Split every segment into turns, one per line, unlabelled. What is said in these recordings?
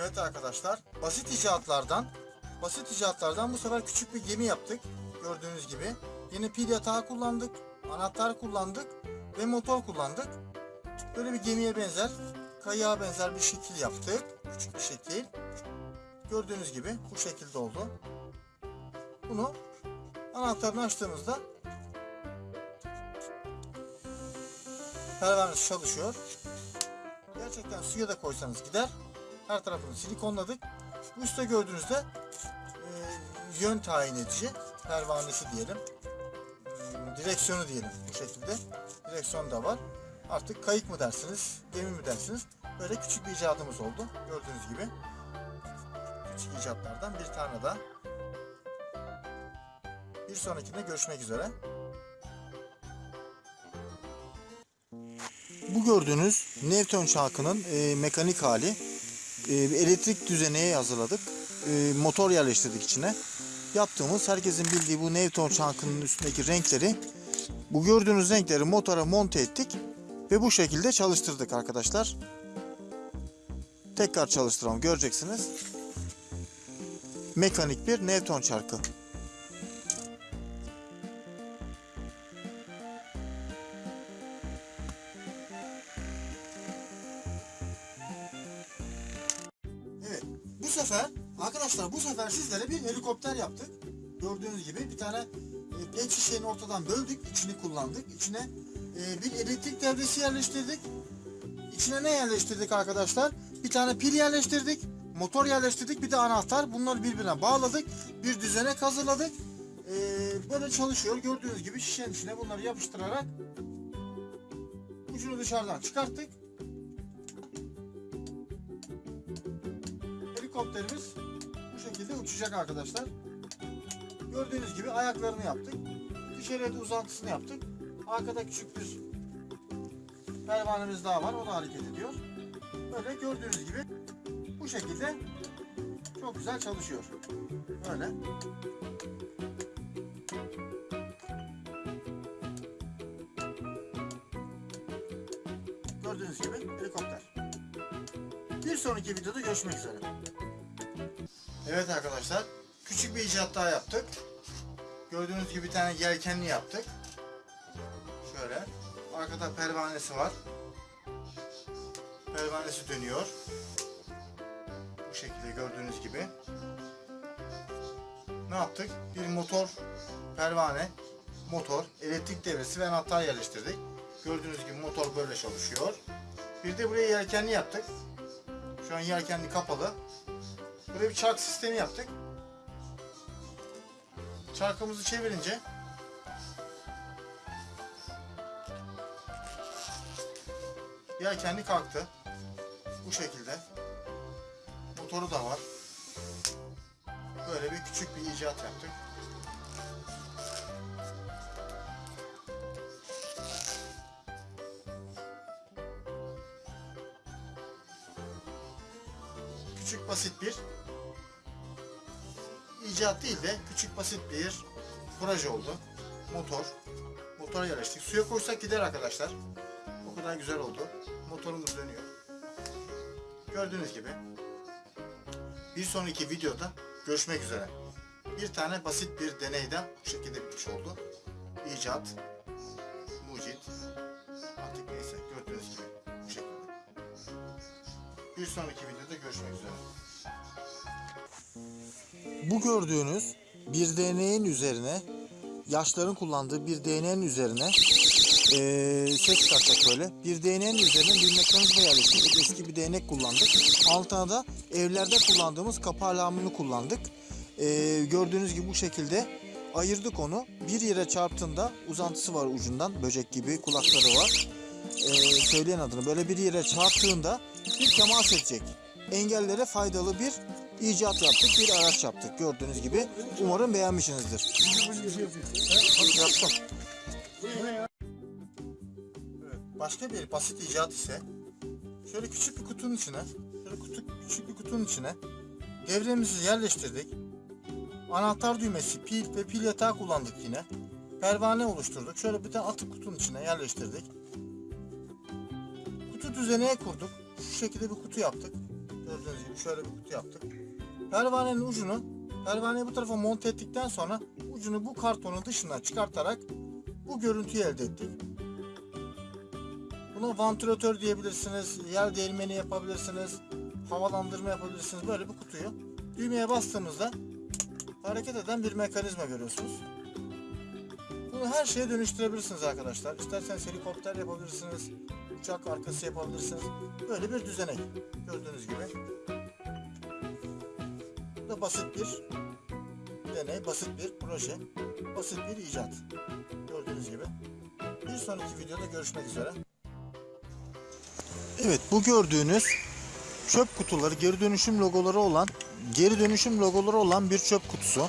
Evet arkadaşlar, basit icatlardan, basit icatlardan bu sefer küçük bir gemi yaptık. Gördüğünüz gibi. Yine pil yatağı kullandık, anahtar kullandık ve motor kullandık. Böyle bir gemiye benzer, kayığa benzer bir şekil yaptık. Küçük bir şekil. Gördüğünüz gibi bu şekilde oldu. Bunu anahtarını açtığımızda pervanesi çalışıyor. Gerçekten suya da koysanız gider. Her tarafını silikonladık. Bu üstte gördüğünüzde e, yön tayin edici pervanesi diyelim. Hmm, Direksiyonu diyelim bu şekilde. Direksiyon da var. Artık kayık mı dersiniz, gemi mi dersiniz? Böyle küçük bir icadımız oldu. Gördüğünüz gibi. Küçük icatlardan bir tane daha. Bir sonrakinde görüşmek üzere. Bu gördüğünüz Newton çarkının e, mekanik hali. E, bir elektrik düzeneye hazırladık. E, motor yerleştirdik içine. Yaptığımız herkesin bildiği bu Newton çarkının üstündeki renkleri bu gördüğünüz renkleri motora monte ettik ve bu şekilde çalıştırdık arkadaşlar. Tekrar çalıştıralım göreceksiniz. Mekanik bir Newton çarkı. Bu sefer arkadaşlar bu sefer sizlere bir helikopter yaptık. Gördüğünüz gibi bir tane e, pet şişenin ortadan böldük. içini kullandık. İçine e, bir elektrik devresi yerleştirdik. İçine ne yerleştirdik arkadaşlar? Bir tane pil yerleştirdik. Motor yerleştirdik. Bir de anahtar. Bunları birbirine bağladık. Bir düzenek hazırladık. E, böyle çalışıyor. Gördüğünüz gibi şişenin içine bunları yapıştırarak ucunu dışarıdan çıkarttık. Helikopterimiz bu şekilde uçacak arkadaşlar. Gördüğünüz gibi ayaklarını yaptık. Dışarıya da uzantısını yaptık. Arkada küçük bir pervanemiz daha var. O da hareket ediyor. Böyle gördüğünüz gibi bu şekilde çok güzel çalışıyor. Böyle. Sonraki videoda görüşmek üzere. Evet arkadaşlar, küçük bir icat daha yaptık. Gördüğünüz gibi bir tane yelkenli yaptık. Şöyle, arkada pervanesi var. Pervanesi dönüyor. Bu şekilde gördüğünüz gibi. Ne yaptık? Bir motor, pervane, motor, elektrik devresi ve anahtar yerleştirdik. Gördüğünüz gibi motor böyle çalışıyor. Bir de buraya yelkenli yaptık. Şu an yelkenli kapalı. Buraya bir çark sistemi yaptık. Çarkımızı çevirince yelkenli kalktı. Bu şekilde. Motoru da var. Böyle bir küçük bir icat yaptık. Küçük basit bir icat değil de küçük basit bir proje oldu. Motor. Motora yerleştik. Suya koysak gider arkadaşlar. O kadar güzel oldu. Motorumuz dönüyor. Gördüğünüz gibi. Bir sonraki videoda görüşmek üzere. Bir tane basit bir deneyden bu şekilde bitmiş oldu. İcat, mucit, artık neyse gördüğünüz gibi. Bir sonraki videoda görüşmek üzere. Bu gördüğünüz bir DNA'nın üzerine yaşların kullandığı bir DNA'nın üzerine eee ses çıkartacak böyle. Bir DNA'nın üzerine bir mekanizma yerleştirdik. Eski bir değnek kullandık. Altına da evlerde kullandığımız kapı alarmını kullandık. Eee, gördüğünüz gibi bu şekilde ayırdık onu. Bir yere çarptığında uzantısı var ucundan. Böcek gibi kulakları var. Eee, söyleyen adını böyle bir yere çarptığında bir temas edecek. Engellere faydalı bir icat yaptık, bir araç yaptık. Gördüğünüz gibi. Umarım beğenmişsinizdir. Yaptım. Başka bir basit icat ise şöyle küçük bir kutunun içine, şöyle kutu, küçük bir kutunun içine devremizi yerleştirdik. Anahtar düğmesi, pil ve pil yatağı kullandık yine. Pervane oluşturduk. Şöyle bir tane atık kutunun içine yerleştirdik. Kutu düzeneye kurduk. Şu şekilde bir kutu yaptık. Gördüğünüz gibi şöyle bir kutu yaptık. Pervanenin ucunu pervaneyi bu tarafa monte ettikten sonra ucunu bu kartonun dışına çıkartarak bu görüntüyü elde ettik. Buna vantilatör diyebilirsiniz, yer değirmeni yapabilirsiniz, havalandırma yapabilirsiniz. Böyle bir kutuyu düğmeye bastığımızda hareket eden bir mekanizma görüyorsunuz. Bunu her şeye dönüştürebilirsiniz arkadaşlar. İsterseniz helikopter yapabilirsiniz, uçak arkası yapabilirsiniz. Böyle bir düzenek gördüğünüz gibi. Bu da basit bir deney, basit bir proje, basit bir icat. Gördüğünüz gibi. Bir sonraki videoda görüşmek üzere. Evet bu gördüğünüz çöp kutuları geri dönüşüm logoları olan geri dönüşüm logoları olan bir çöp kutusu.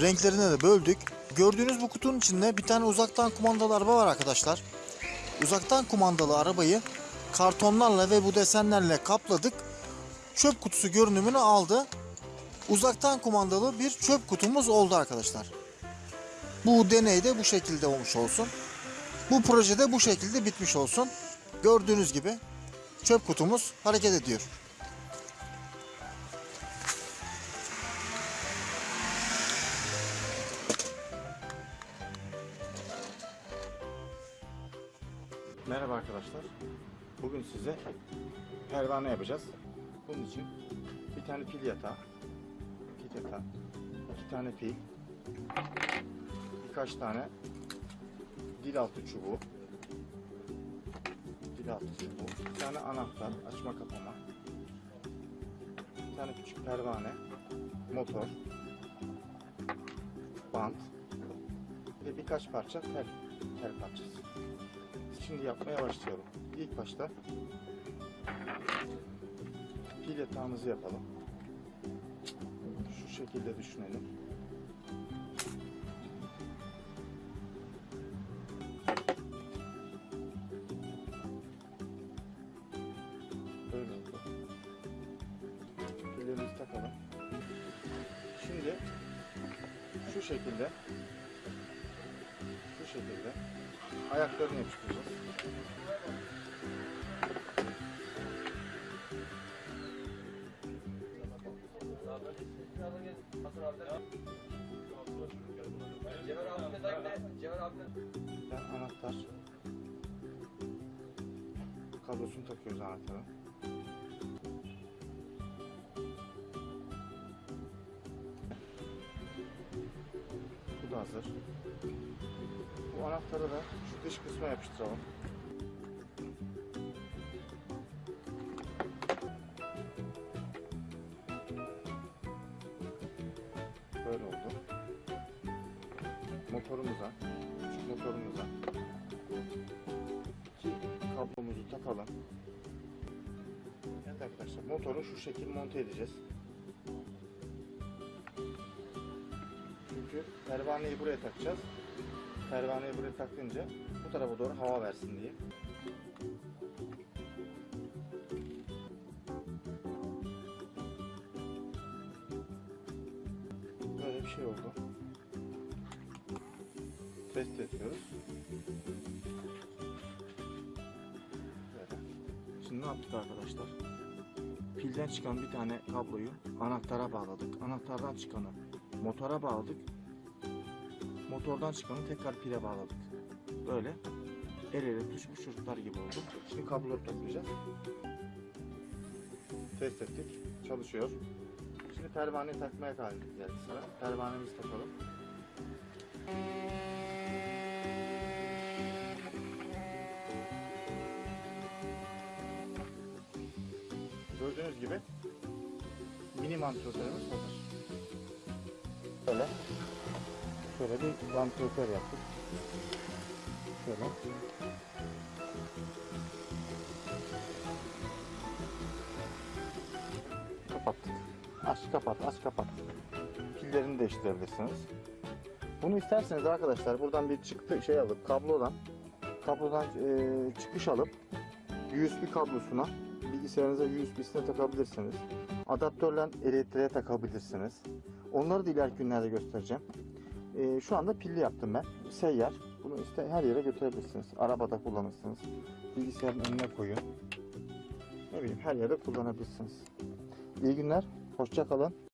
Renklerine de böldük. Gördüğünüz bu kutunun içinde bir tane uzaktan kumandalı araba var arkadaşlar. Uzaktan kumandalı arabayı kartonlarla ve bu desenlerle kapladık. Çöp kutusu görünümünü aldı. Uzaktan kumandalı bir çöp kutumuz oldu arkadaşlar. Bu deney de bu şekilde olmuş olsun. Bu projede bu şekilde bitmiş olsun. Gördüğünüz gibi çöp kutumuz hareket ediyor. Arkadaşlar. Bugün size pervane yapacağız. Bunun için bir tane pil yatağı, pil yatağı, iki tane pil, birkaç tane dil altı çubuğu, dil altı çubuğu, bir tane anahtar, açma kapama, bir tane küçük pervane, motor, bant ve birkaç parça tel, tel parçası. Şimdi yapmaya başlayalım. İlk başta pil yatağımızı yapalım. Şu şekilde düşünelim. Böyle oldu. Pillerimizi takalım. Şimdi şu şekilde şu şekilde ayaklarını yapıştıracağız. Kablosunu takıyoruz anahtarın. Bu da hazır. Bu anahtarı da şu dış kısma yapıştıralım. Böyle oldu. Motorumuza, küçük motorumuza iki kablomuzu takalım. Evet arkadaşlar motoru şu şekil monte edeceğiz. Çünkü pervaneyi buraya takacağız. Pervaneyi buraya takınca bu tarafa doğru hava versin diye. Böyle bir şey oldu. Test ediyoruz. Ne yaptık arkadaşlar? Pilden çıkan bir tane kabloyu anahtara bağladık. Anahtardan çıkanı motora bağladık. Motordan çıkanı tekrar pile bağladık. Böyle el ele tutuşmuş çocuklar gibi oldu. Şimdi kabloları toplayacağız. Test ettik. Çalışıyor. Şimdi pervaneyi takmaya geldi sıra. Pervanemizi takalım. Gibi mini vantilatörümüz hazır. Böyle şöyle bir vantilatör yaptık. Şöyle. Kapattık. Aç kapat, aç kapat. Pillerini değiştirebilirsiniz. Bunu isterseniz arkadaşlar buradan bir çıktı şey alıp kablodan kablodan e, çıkış alıp USB kablosuna bilgisayarınıza USB'sine takabilirsiniz. Adaptörle elektriğe takabilirsiniz. Onları da ileriki günlerde göstereceğim. E, şu anda pilli yaptım ben. Seyyar. Bunu işte her yere götürebilirsiniz. Arabada kullanırsınız. Bilgisayarın önüne koyun. ne bileyim her yerde kullanabilirsiniz. İyi günler. Hoşça kalın.